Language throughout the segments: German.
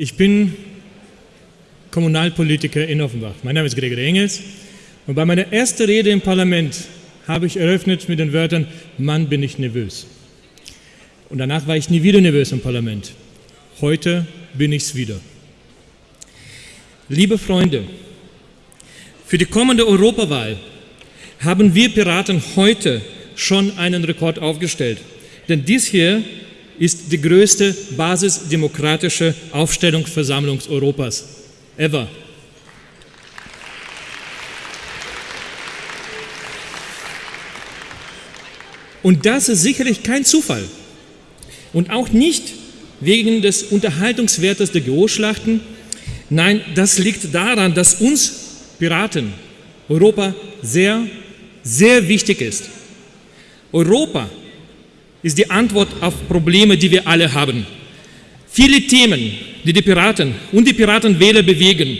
Ich bin Kommunalpolitiker in Offenbach. Mein Name ist Gregor Engels und bei meiner ersten Rede im Parlament habe ich eröffnet mit den Wörtern, Mann, bin ich nervös. Und danach war ich nie wieder nervös im Parlament. Heute bin ich es wieder. Liebe Freunde, für die kommende Europawahl haben wir Piraten heute schon einen Rekord aufgestellt. Denn dies hier ist die größte basisdemokratische Aufstellungsversammlung Europas ever. Und das ist sicherlich kein Zufall. Und auch nicht wegen des Unterhaltungswertes der Geoschlachten. Nein, das liegt daran, dass uns Piraten Europa sehr, sehr wichtig ist. Europa ist die Antwort auf Probleme, die wir alle haben. Viele Themen, die die Piraten und die Piratenwähler bewegen,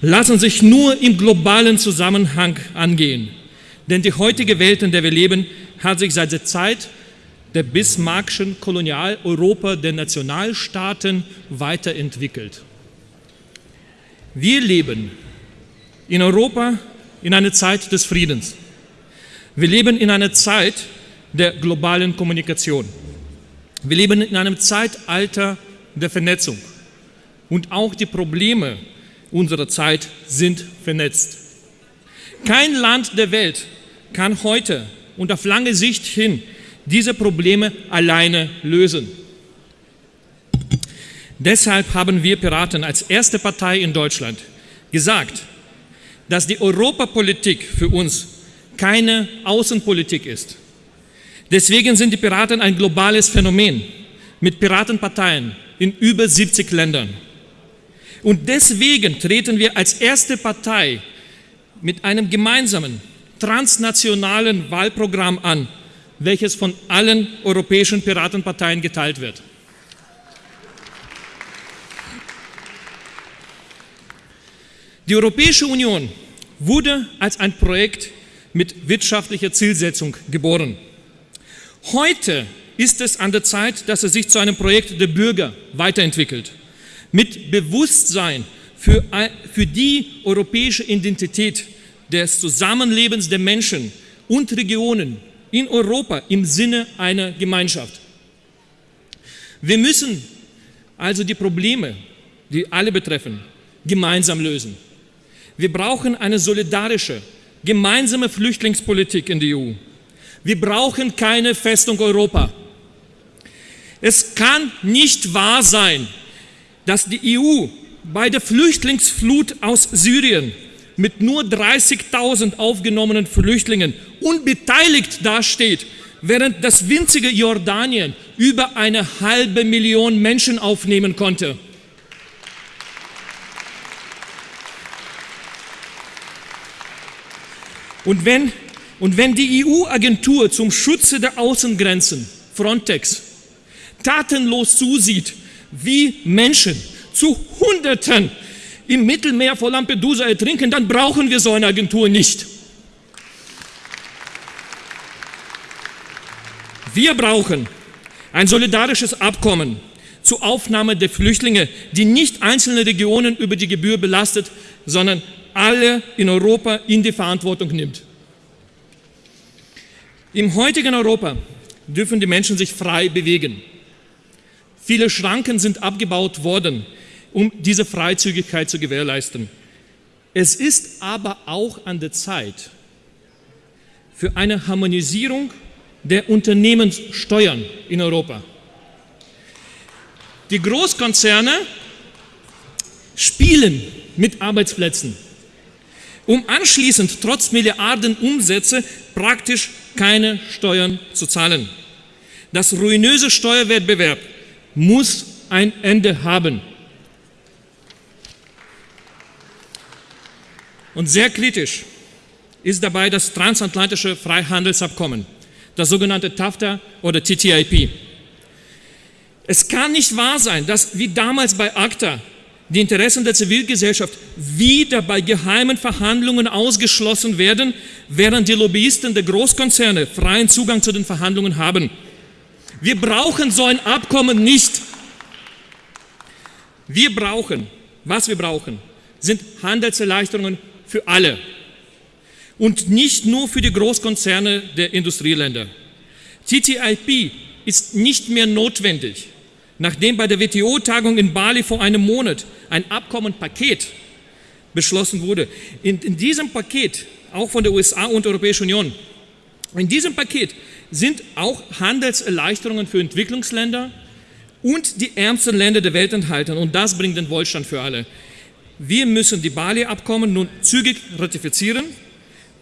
lassen sich nur im globalen Zusammenhang angehen. Denn die heutige Welt, in der wir leben, hat sich seit der Zeit der Bismarckschen Kolonialeuropa der Nationalstaaten weiterentwickelt. Wir leben in Europa in einer Zeit des Friedens. Wir leben in einer Zeit der globalen Kommunikation. Wir leben in einem Zeitalter der Vernetzung. Und auch die Probleme unserer Zeit sind vernetzt. Kein Land der Welt kann heute und auf lange Sicht hin diese Probleme alleine lösen. Deshalb haben wir Piraten als erste Partei in Deutschland gesagt, dass die Europapolitik für uns keine Außenpolitik ist. Deswegen sind die Piraten ein globales Phänomen mit Piratenparteien in über 70 Ländern. Und deswegen treten wir als erste Partei mit einem gemeinsamen transnationalen Wahlprogramm an, welches von allen europäischen Piratenparteien geteilt wird. Die Europäische Union wurde als ein Projekt mit wirtschaftlicher Zielsetzung geboren. Heute ist es an der Zeit, dass es sich zu einem Projekt der Bürger weiterentwickelt. Mit Bewusstsein für, für die europäische Identität des Zusammenlebens der Menschen und Regionen in Europa im Sinne einer Gemeinschaft. Wir müssen also die Probleme, die alle betreffen, gemeinsam lösen. Wir brauchen eine solidarische, gemeinsame Flüchtlingspolitik in der EU. Wir brauchen keine Festung Europa. Es kann nicht wahr sein, dass die EU bei der Flüchtlingsflut aus Syrien mit nur 30.000 aufgenommenen Flüchtlingen unbeteiligt dasteht, während das winzige Jordanien über eine halbe Million Menschen aufnehmen konnte. Und wenn, und wenn die EU-Agentur zum Schutze der Außengrenzen, Frontex, tatenlos zusieht, wie Menschen zu Hunderten im Mittelmeer vor Lampedusa ertrinken, dann brauchen wir so eine Agentur nicht. Wir brauchen ein solidarisches Abkommen zur Aufnahme der Flüchtlinge, die nicht einzelne Regionen über die Gebühr belastet, sondern alle in Europa in die Verantwortung nimmt. Im heutigen Europa dürfen die Menschen sich frei bewegen. Viele Schranken sind abgebaut worden, um diese Freizügigkeit zu gewährleisten. Es ist aber auch an der Zeit für eine Harmonisierung der Unternehmenssteuern in Europa. Die Großkonzerne spielen mit Arbeitsplätzen, um anschließend trotz Milliarden Umsätze praktisch keine Steuern zu zahlen. Das ruinöse Steuerwettbewerb muss ein Ende haben. Und sehr kritisch ist dabei das transatlantische Freihandelsabkommen, das sogenannte TAFTA oder TTIP. Es kann nicht wahr sein, dass wie damals bei ACTA die Interessen der Zivilgesellschaft wieder bei geheimen Verhandlungen ausgeschlossen werden, während die Lobbyisten der Großkonzerne freien Zugang zu den Verhandlungen haben. Wir brauchen so ein Abkommen nicht. Wir brauchen, was wir brauchen, sind Handelserleichterungen für alle und nicht nur für die Großkonzerne der Industrieländer. TTIP ist nicht mehr notwendig, nachdem bei der WTO-Tagung in Bali vor einem Monat ein Abkommenpaket beschlossen wurde. In, in diesem Paket, auch von der USA und der Europäischen Union, in diesem Paket sind auch Handelserleichterungen für Entwicklungsländer und die ärmsten Länder der Welt enthalten. Und das bringt den Wohlstand für alle. Wir müssen die Bali-Abkommen nun zügig ratifizieren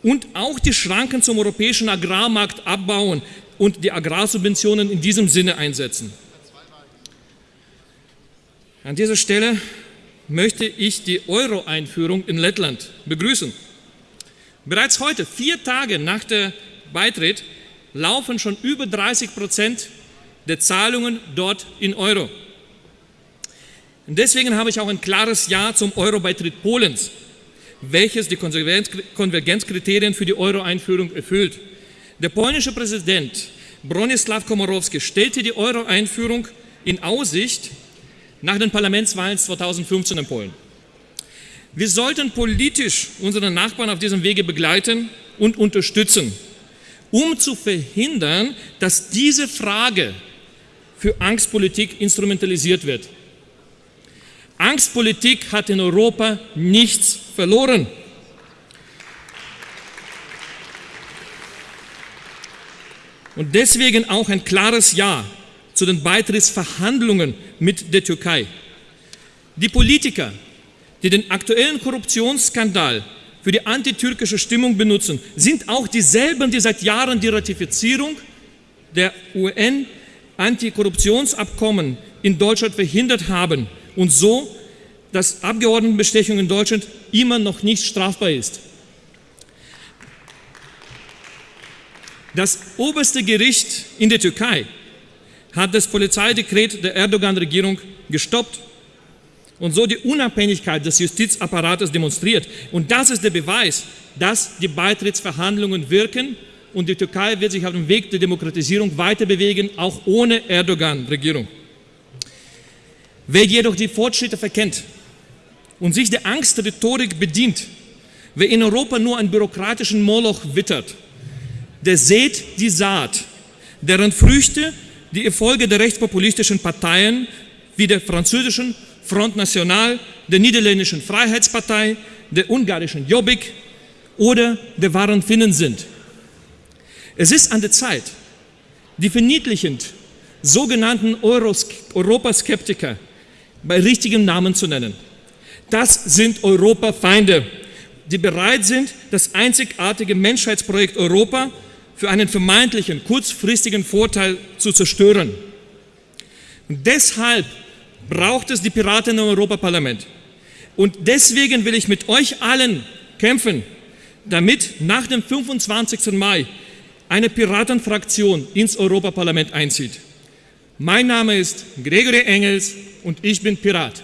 und auch die Schranken zum europäischen Agrarmarkt abbauen und die Agrarsubventionen in diesem Sinne einsetzen. An dieser Stelle möchte ich die Euro-Einführung in Lettland begrüßen. Bereits heute, vier Tage nach der Beitritt, laufen schon über 30 Prozent der Zahlungen dort in Euro. Und deswegen habe ich auch ein klares Ja zum Euro-Beitritt Polens, welches die Konvergenzkriterien für die Euro-Einführung erfüllt. Der polnische Präsident Bronisław Komorowski stellte die Euro-Einführung in Aussicht nach den Parlamentswahlen 2015 in Polen. Wir sollten politisch unsere Nachbarn auf diesem Wege begleiten und unterstützen, um zu verhindern, dass diese Frage für Angstpolitik instrumentalisiert wird. Angstpolitik hat in Europa nichts verloren. Und deswegen auch ein klares Ja zu den Beitrittsverhandlungen mit der Türkei. Die Politiker, die den aktuellen Korruptionsskandal für die antitürkische Stimmung benutzen, sind auch dieselben, die seit Jahren die Ratifizierung der UN-Antikorruptionsabkommen in Deutschland verhindert haben und so, dass Abgeordnetenbestechung in Deutschland immer noch nicht strafbar ist. Das oberste Gericht in der Türkei hat das Polizeidekret der Erdogan-Regierung gestoppt und so die Unabhängigkeit des Justizapparates demonstriert. Und das ist der Beweis, dass die Beitrittsverhandlungen wirken und die Türkei wird sich auf dem Weg der Demokratisierung weiter bewegen, auch ohne Erdogan-Regierung. Wer jedoch die Fortschritte verkennt und sich der Angstrhetorik bedient, wer in Europa nur einen bürokratischen Moloch wittert, der sät die Saat, deren Früchte die Erfolge der rechtspopulistischen Parteien wie der französischen Front National, der niederländischen Freiheitspartei, der ungarischen Jobbik oder der wahren Finnen sind. Es ist an der Zeit, die verniedlichend sogenannten Europaskeptiker bei richtigem Namen zu nennen. Das sind Europafeinde, die bereit sind, das einzigartige Menschheitsprojekt Europa für einen vermeintlichen kurzfristigen Vorteil zu zerstören. Und deshalb braucht es die Piraten im Europaparlament. Und deswegen will ich mit euch allen kämpfen, damit nach dem 25. Mai eine Piratenfraktion ins Europaparlament einzieht. Mein Name ist Gregory Engels und ich bin Pirat.